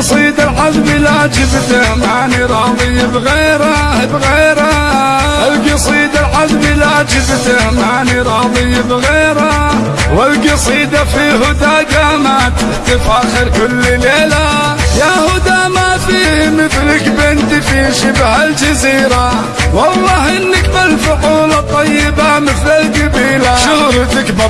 القصيد العذب لا جبته ماني راضي بغيره بغيره. القصيد العذب لا جبته ماني راضي بغيره. والقصيدة في هدى قامت تفاخر كل ليلة. يا هدى ما في مثلك بنت في شبه الجزيرة. والله إنك بالفعول القبيلة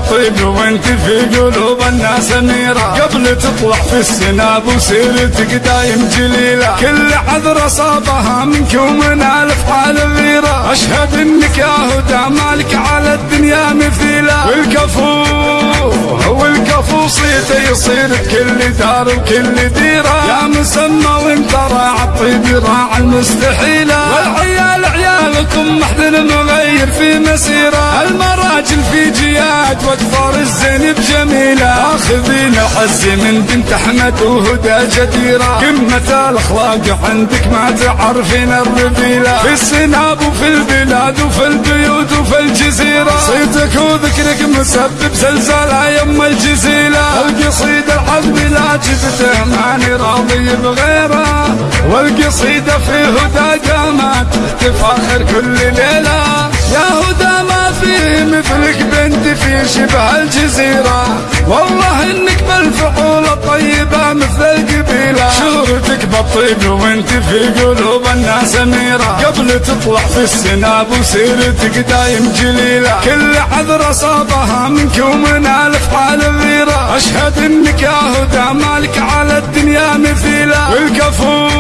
بالطيب وانت في قلوب الناس اميرة قبل تطلع في السناب وسيرتك دايم جليلة. كل عذر صابها منك ومن الافعال الغيرة أشهد إنك يا هدى مالك على الدنيا مثيلة. والكفو والكفو صيته يصير بكل دار وكل ديرة. يا مسمى وانت راع الطيب راع المستحيلة. والعيال عيالكم محزن مغير في مسيرة. المراجل في جياد وأكثر الزين بجميلة. آخذين الحز من بنت أحمد وهدى جديرة. قمة الأخلاق عندك ما تعرفين الرذيلة. في السناب وفي البلاد وفي البيوت وفي الجزيرة. صيتك وذكرك مسبب زلزال يم الجزيلة. القصيد العذب لا جبته ماني راضي بغيره. والقصيدة في هدى قامت تفاخر كل هدى مثلك بنت في شبه الجزيرة. والله إنك بالفعول الطيبة مثل القبيلة. شهرتك بالطيب وانت في قلوب الناس أميرة. قبل تطلع في السناب وسيرتك دايم جليلة. كل عذر صابها منك ومن الافعال الغيرة. أشهد إنك يا هدى مالك على الدنيا مثيلة. والكفو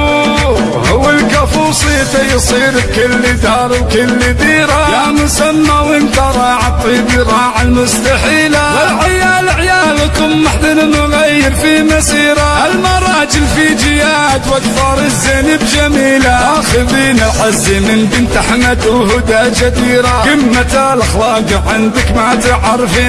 والكفو صيته يصير بكل دار وكل ديرة يا مسمى وانت راع الطيب راع المستحيلة. والعيال عيالكم محزن مغير في مسيرة. المراجل في جياد وأكثر الزين بجميلة. آخذين العز من بنت أحمد وهدى جديرة. قمة الأخلاق عندك ما تعرفين